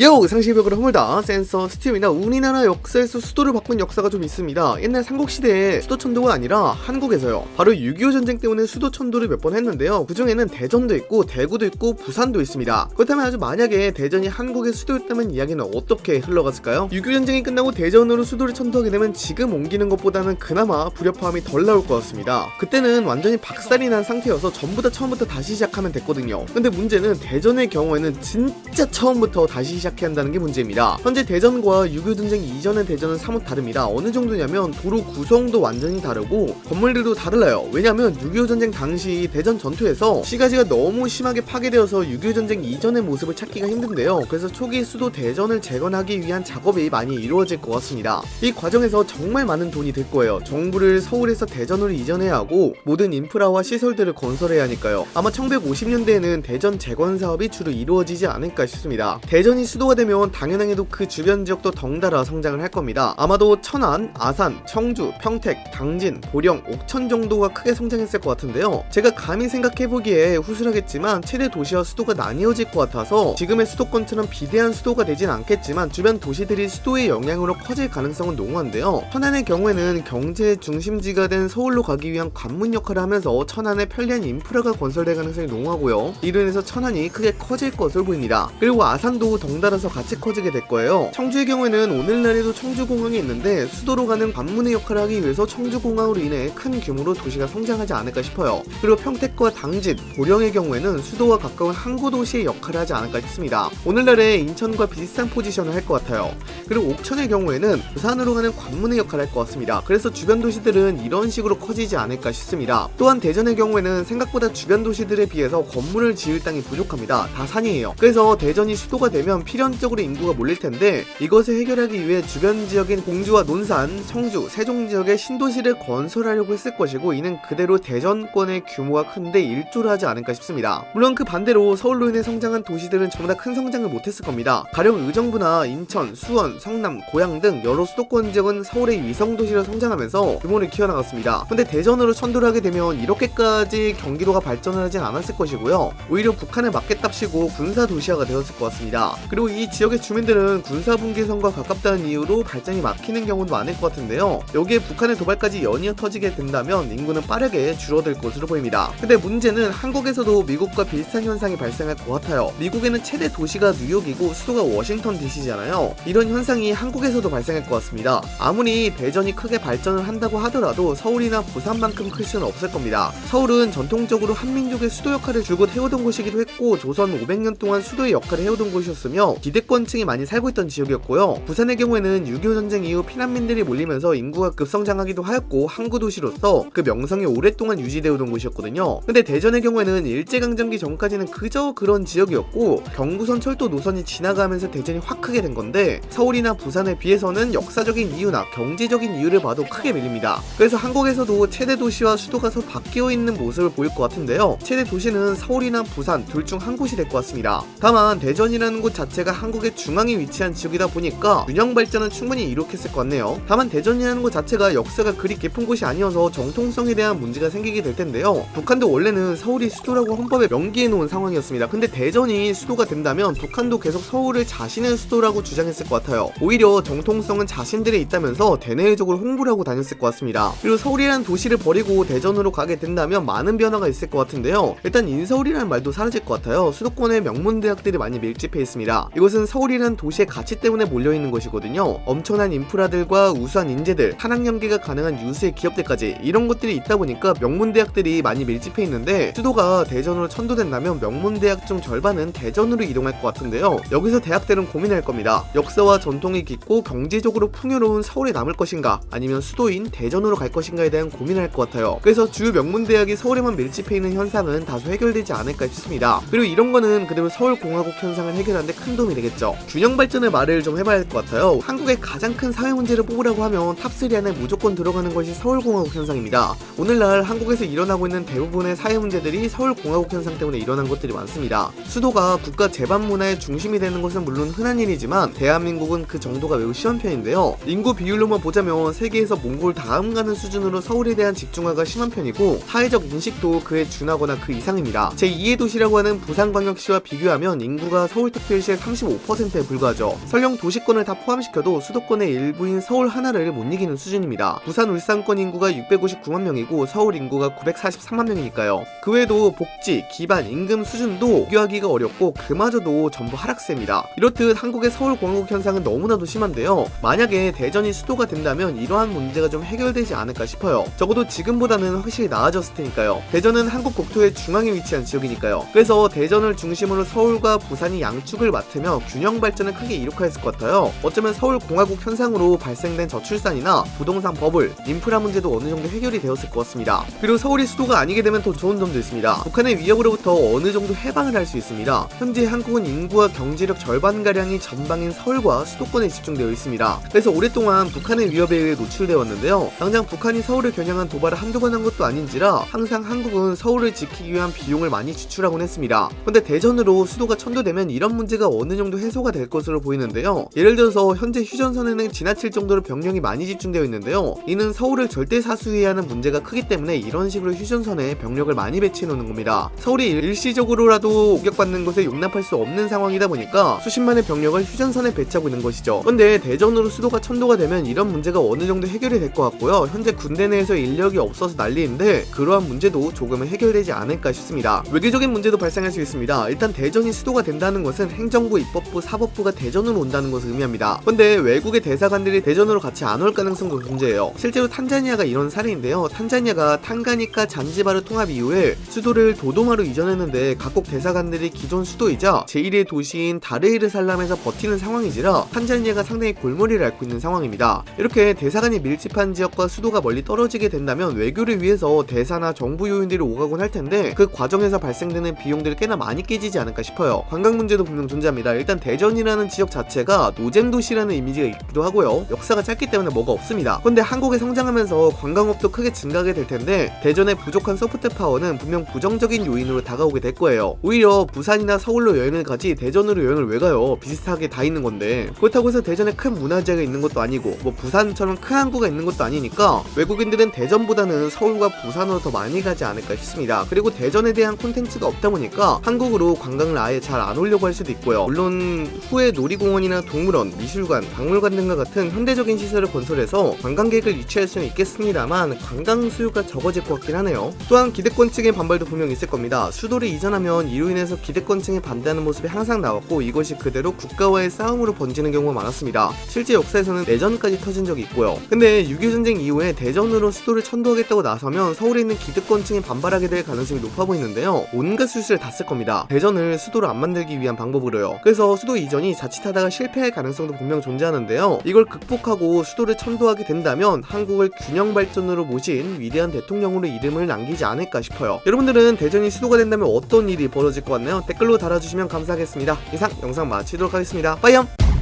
요! 상시벽으로 허물다 센서, 스티움이나 우리나라 역사에서 수도를 바꾼 역사가 좀 있습니다. 옛날 삼국시대에 수도천도가 아니라 한국에서요. 바로 6.25 전쟁 때문에 수도천도를 몇 번 했는데요. 그 중에는 대전도 있고 대구도 있고 부산도 있습니다. 그렇다면 아주 만약에 대전이 한국의 수도였다면 이야기는 어떻게 흘러갔을까요? 6.25 전쟁이 끝나고 대전으로 수도를 천도하게 되면 지금 옮기는 것보다는 그나마 불협화음이 덜 나올 것 같습니다. 그때는 완전히 박살이 난 상태여서 전부 다 처음부터 다시 시작하면 됐거든요. 근데 문제는 대전의 경우에는 진짜 처음부터 다시 시작해야 한다는 게 문제입니다. 현재 대전과 6.25 전쟁 이전의 대전은 사뭇 다릅니다. 어느 정도냐면 도로 구성도 완전히 다르고 건물들도 다르요 왜냐면 6.25 전쟁 당시 대전 전투에서 시가지가 너무 심하게 파괴되어서 6.25 전쟁 이전의 모습을 찾기가 힘든데요. 그래서 초기 수도 대전을 재건하기 위한 작업이 많이 이루어질 것 같습니다. 이 과정에서 정말 많은 돈이 들 거예요. 정부를 서울에서 대전으로 이전해야 하고 모든 인프라와 시설들을 건설해야 하니까요. 아마 1950년대에는 대전 재건 사업이 주로 이루어지지 않을까 싶습니다. 대전이 수도가 되면 당연하게도 그 주변 지역도 덩달아 성장을 할 겁니다. 아마도 천안, 아산, 청주, 평택, 당진, 보령, 옥천 정도가 크게 성장했을 것 같은데요. 제가 감히 생각해보기에 후술하겠지만 최대 도시와 수도가 나뉘어질 것 같아서 지금의 수도권처럼 비대한 수도가 되진 않겠지만 주변 도시들이 수도의 영향으로 커질 가능성은 농후한데요. 천안의 경우에는 경제 중심지가 된 서울로 가기 위한 관문 역할을 하면서 천안에 편리한 인프라가 건설될 가능성이 농후하고요. 이로 인해서 천안이 크게 커질 것으로 보입니다. 그리고 아산도 덩달아 덩달아서 같이 커지게 될 거예요. 청주의 경우에는 오늘날에도 청주공항이 있는데 수도로 가는 관문의 역할을 하기 위해서 청주공항으로 인해 큰 규모로 도시가 성장하지 않을까 싶어요. 그리고 평택과 당진, 보령의 경우에는 수도와 가까운 항구 도시의 역할을 하지 않을까 싶습니다. 오늘날의 인천과 비슷한 포지션을 할 것 같아요. 그리고 옥천의 경우에는 부산으로 가는 관문의 역할을 할 것 같습니다. 그래서 주변 도시들은 이런 식으로 커지지 않을까 싶습니다. 또한 대전의 경우에는 생각보다 주변 도시들에 비해서 건물을 지을 땅이 부족합니다. 다 산이에요. 그래서 대전이 수도가 되면 필연적으로 인구가 몰릴 텐데 이것을 해결하기 위해 주변 지역인 공주와 논산, 성주, 세종 지역에 신도시를 건설하려고 했을 것이고 이는 그대로 대전권의 규모가 큰데 일조를 하지 않을까 싶습니다. 물론 그 반대로 서울로 인해 성장한 도시들은 전부 다 큰 성장을 못했을 겁니다. 가령 의정부나 인천, 수원, 성남, 고양 등 여러 수도권 지역은 서울의 위성도시로 성장하면서 규모를 키워나갔습니다. 근데 대전으로 천도를 하게 되면 이렇게까지 경기도가 발전을 하진 않았을 것이고요. 오히려 북한을 맞겠답시고 군사 도시화가 되었을 것 같습니다. 그리고 그리고 이 지역의 주민들은 군사분계선과 가깝다는 이유로 발전이 막히는 경우도 많을 것 같은데요. 여기에 북한의 도발까지 연이어 터지게 된다면 인구는 빠르게 줄어들 것으로 보입니다. 근데 문제는 한국에서도 미국과 비슷한 현상이 발생할 것 같아요. 미국에는 최대 도시가 뉴욕이고 수도가 워싱턴 DC잖아요. 이런 현상이 한국에서도 발생할 것 같습니다. 아무리 대전이 크게 발전을 한다고 하더라도 서울이나 부산만큼 클 수는 없을 겁니다. 서울은 전통적으로 한민족의 수도 역할을 줄곧 해오던 곳이기도 했고 조선 500년 동안 수도의 역할을 해오던 곳이었으며 기대권층이 많이 살고 있던 지역이었고요. 부산의 경우에는 6.25 전쟁 이후 피난민들이 몰리면서 인구가 급성장하기도 하였고 항구 도시로서 그 명성이 오랫동안 유지되어온 곳이었거든요. 근데 대전의 경우에는 일제강점기 전까지는 그저 그런 지역이었고 경부선 철도 노선이 지나가면서 대전이 확 크게 된 건데 서울이나 부산에 비해서는 역사적인 이유나 경제적인 이유를 봐도 크게 밀립니다. 그래서 한국에서도 최대 도시와 수도가 서 바뀌어 있는 모습을 보일 것 같은데요. 최대 도시는 서울이나 부산 둘 중 한 곳이 될 것 같습니다. 다만 대전이라는 곳 자체가 자체가 한국의 중앙에 위치한 지역이다 보니까 균형 발전은 충분히 이룩했을 것 같네요. 다만 대전이라는 곳 자체가 역사가 그리 깊은 곳이 아니어서 정통성에 대한 문제가 생기게 될 텐데요. 북한도 원래는 서울이 수도라고 헌법에 명기해 놓은 상황이었습니다. 근데 대전이 수도가 된다면 북한도 계속 서울을 자신의 수도라고 주장했을 것 같아요. 오히려 정통성은 자신들에 있다면서 대내적으로 홍보를 하고 다녔을 것 같습니다. 그리고 서울이라는 도시를 버리고 대전으로 가게 된다면 많은 변화가 있을 것 같은데요. 일단 인서울이라는 말도 사라질 것 같아요. 수도권에 명문 대학들이 많이 밀집해 있습니다. 이곳은 서울이라는 도시의 가치 때문에 몰려있는 것이거든요. 엄청난 인프라들과 우수한 인재들, 한학 연계가 가능한 유수의 기업들까지 이런 것들이 있다 보니까 명문대학들이 많이 밀집해 있는데 수도가 대전으로 천도된다면 명문대학 중 절반은 대전으로 이동할 것 같은데요. 여기서 대학들은 고민할 겁니다. 역사와 전통이 깊고 경제적으로 풍요로운 서울에 남을 것인가 아니면 수도인 대전으로 갈 것인가에 대한 고민을 할 것 같아요. 그래서 주요 명문대학이 서울에만 밀집해 있는 현상은 다소 해결되지 않을까 싶습니다. 그리고 이런 거는 그대로 서울공화국 현상을 해결하는데 큰 도움이 되겠죠. 균형 발전의 말을 좀 해봐야 할 것 같아요. 한국의 가장 큰 사회 문제를 뽑으라고 하면 top3 안에 무조건 들어가는 것이 서울공화국 현상입니다. 오늘날 한국에서 일어나고 있는 대부분의 사회 문제들이 서울공화국 현상 때문에 일어난 것들이 많습니다. 수도가 국가 제반 문화의 중심이 되는 것은 물론 흔한 일이지만 대한민국은 그 정도가 매우 심한 편인데요. 인구 비율로만 보자면 세계에서 몽골 다음 가는 수준으로 서울에 대한 집중화가 심한 편이고 사회적 인식도 그에 준하거나 그 이상입니다. 제2의 도시라고 하는 부산광역시와 비교하면 인구가 서울특별시의 35%에 불과하죠. 설령 도시권을 다 포함시켜도 수도권의 일부인 서울 하나를 못 이기는 수준입니다. 부산 울산권 인구가 659만 명이고 서울 인구가 943만 명이니까요. 그 외에도 복지, 기반, 임금 수준도 비교하기가 어렵고 그마저도 전부 하락세입니다. 이렇듯 한국의 서울 공화국 현상은 너무나도 심한데요. 만약에 대전이 수도가 된다면 이러한 문제가 좀 해결되지 않을까 싶어요. 적어도 지금보다는 확실히 나아졌을 테니까요. 대전은 한국 국토의 중앙에 위치한 지역이니까요. 그래서 대전을 중심으로 서울과 부산이 양축을 맡 으며 균형 발전을 크게 이룩하였을 것 같아요. 어쩌면 서울 공화국 현상으로 발생된 저출산이나 부동산 버블, 인프라 문제도 어느 정도 해결이 되었을 것 같습니다. 그리고 서울이 수도가 아니게 되면 더 좋은 점도 있습니다. 북한의 위협으로부터 어느 정도 해방을 할 수 있습니다. 현재 한국은 인구와 경제력 절반가량이 전방인 서울과 수도권에 집중되어 있습니다. 그래서 오랫동안 북한의 위협에 의해 노출되어 왔는데요. 당장 북한이 서울을 겨냥한 도발을 한두 번 한 것도 아닌지라 항상 한국은 서울을 지키기 위한 비용을 많이 지출하곤 했습니다. 근데 대전으로 수도가 천도되면 이런 문제가 어느 정도 해소가 될 것으로 보이는데요. 예를 들어서 현재 휴전선에는 지나칠 정도로 병력이 많이 집중되어 있는데요. 이는 서울을 절대 사수해야 하는 문제가 크기 때문에 이런 식으로 휴전선에 병력을 많이 배치해 놓는 겁니다. 서울이 일시적으로라도 공격받는 것에 용납할 수 없는 상황이다 보니까 수십만의 병력을 휴전선에 배치하고 있는 것이죠. 근데 대전으로 수도가 천도가 되면 이런 문제가 어느 정도 해결이 될 것 같고요. 현재 군대 내에서 인력이 없어서 난리인데 그러한 문제도 조금은 해결되지 않을까 싶습니다. 외교적인 문제도 발생할 수 있습니다. 일단 대전이 수도가 된다는 것은 행정부, 입법부, 사법부가 대전으로 온다는 것을 의미합니다. 근데 외국의 대사관들이 대전으로 같이 안 올 가능성도 존재해요. 실제로 탄자니아가 이런 사례인데요. 탄자니아가 탄가니카 잔지바르 통합 이후에 수도를 도도마로 이전했는데 각국 대사관들이 기존 수도이자 제1의 도시인 다르에르살람에서 버티는 상황이지라 탄자니아가 상당히 골머리를 앓고 있는 상황입니다. 이렇게 대사관이 밀집한 지역과 수도가 멀리 떨어지게 된다면 외교를 위해서 대사나 정부 요인들이 오가곤 할 텐데 그 과정에서 발생되는 비용들이 꽤나 많이 깨지지 않을까 싶어요. 관광 문제도 분명 존재합니다. 일단 대전이라는 지역 자체가 노잼 도시라는 이미지가 있기도 하고요. 역사가 짧기 때문에 뭐가 없습니다. 근데 한국이 성장하면서 관광업도 크게 증가하게 될 텐데 대전의 부족한 소프트 파워는 분명 부정적인 요인으로 다가오게 될 거예요. 오히려 부산이나 서울로 여행을 가지 대전으로 여행을 왜 가요? 비슷하게 다 있는 건데 그렇다고 해서 대전에 큰 문화재가 있는 것도 아니고 뭐 부산처럼 큰 항구가 있는 것도 아니니까 외국인들은 대전보다는 서울과 부산으로 더 많이 가지 않을까 싶습니다. 그리고 대전에 대한 콘텐츠가 없다 보니까 한국으로 관광을 아예 잘 안 오려고 할 수도 있고요. 물론 후에 놀이공원이나 동물원, 미술관, 박물관 등과 같은 현대적인 시설을 건설해서 관광객을 유치할 수는 있겠습니다만 관광 수요가 적어질 것 같긴 하네요. 또한 기대권 측의 반발도 분명 있을 겁니다. 수도를 이전하면 이로 인해서 기대권 층이 반대하는 모습이 항상 나왔고 이것이 그대로 국가와의 싸움으로 번지는 경우가 많았습니다. 실제 역사에서는 내전까지 터진 적이 있고요. 근데 6.25 전쟁 이후에 대전으로 수도를 천도하겠다고 나서면 서울에 있는 기득권층이 반발하게 될 가능성이 높아 보이는데요. 온갖 수술을 다쓸 겁니다. 대전을 수도로 안 만들기 위한 방법으로요. 그래서 수도 이전이 자칫하다가 실패할 가능성도 분명 존재하는데요. 이걸 극복하고 수도를 천도하게 된다면 한국을 균형 발전으로 모신 위대한 대통령으로 이름을 남기지 않을까 싶어요. 여러분들은 대전이 수도가 된다면 어떤 일이 벌어질 것 같나요? 댓글로 달아주시면 감사하겠습니다. 이상 영상 마치도록 하겠습니다. 빠이염!